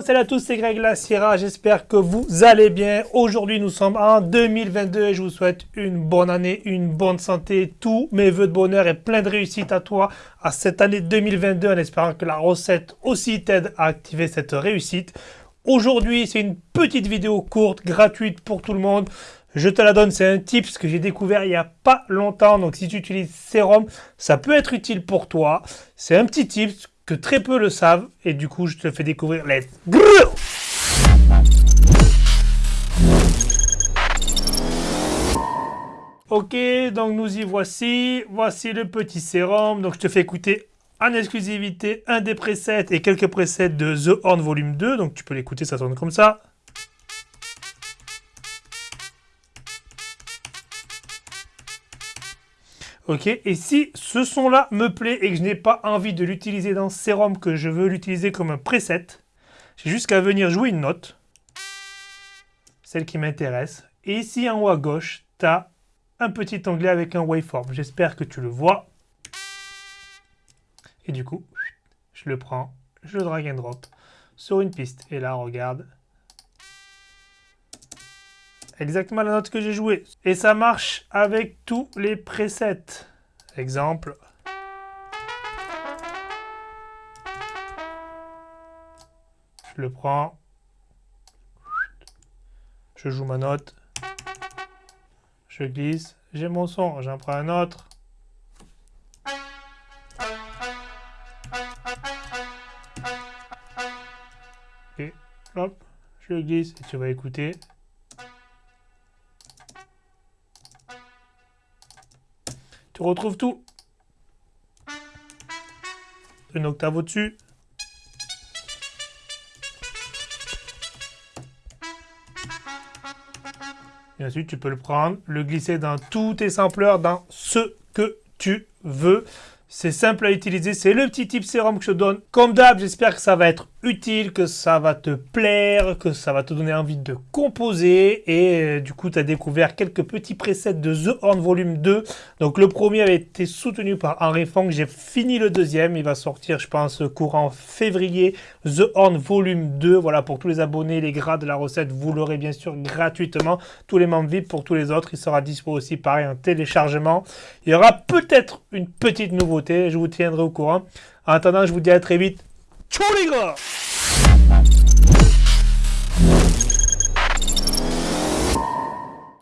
salut à tous, c'est Greg La Sierra, j'espère que vous allez bien. Aujourd'hui, nous sommes en 2022 et je vous souhaite une bonne année, une bonne santé, tous mes voeux de bonheur et plein de réussite à toi à cette année 2022 en espérant que la recette aussi t'aide à activer cette réussite. Aujourd'hui, c'est une petite vidéo courte, gratuite pour tout le monde. Je te la donne, c'est un tips que j'ai découvert il n'y a pas longtemps. Donc si tu utilises Serum, ça peut être utile pour toi. C'est un petit tips très peu le savent. Et du coup, je te fais découvrir. Let's go Ok, donc nous y voici. Voici le petit sérum. Donc je te fais écouter en exclusivité un des presets et quelques presets de The Horn Volume 2. Donc tu peux l'écouter, ça sonne comme ça. Ok, et si ce son-là me plaît et que je n'ai pas envie de l'utiliser dans Serum, que je veux l'utiliser comme un preset, j'ai juste venir jouer une note, celle qui m'intéresse. Et ici en haut à gauche, tu as un petit onglet avec un waveform. J'espère que tu le vois. Et du coup, je le prends, je drag and drop sur une piste. Et là, regarde, exactement la note que j'ai jouée. Et ça marche avec tous les presets. Exemple. Je le prends. Je joue ma note. Je glisse. J'ai mon son. J'en prends un autre. Et hop, je glisse et tu vas écouter. Tu retrouves tout. Une octave au-dessus. Et ensuite, tu peux le prendre, le glisser dans tous tes sampleurs, dans ce que tu veux. C'est simple à utiliser, c'est le petit tip sérum que je donne. Comme d'hab, j'espère que ça va être utile, que ça va te plaire, que ça va te donner envie de composer. Et euh, du coup, tu as découvert quelques petits presets de The Horn Volume 2. Donc le premier avait été soutenu par Henry Fong. J'ai fini le deuxième. Il va sortir, je pense, courant février. The Horn Volume 2. Voilà, pour tous les abonnés, les grades de la recette, vous l'aurez bien sûr gratuitement. Tous les membres VIP pour tous les autres. Il sera dispo aussi, pareil, en téléchargement. Il y aura peut-être une petite nouveauté je vous tiendrai au courant. En attendant, je vous dis à très vite. 초리거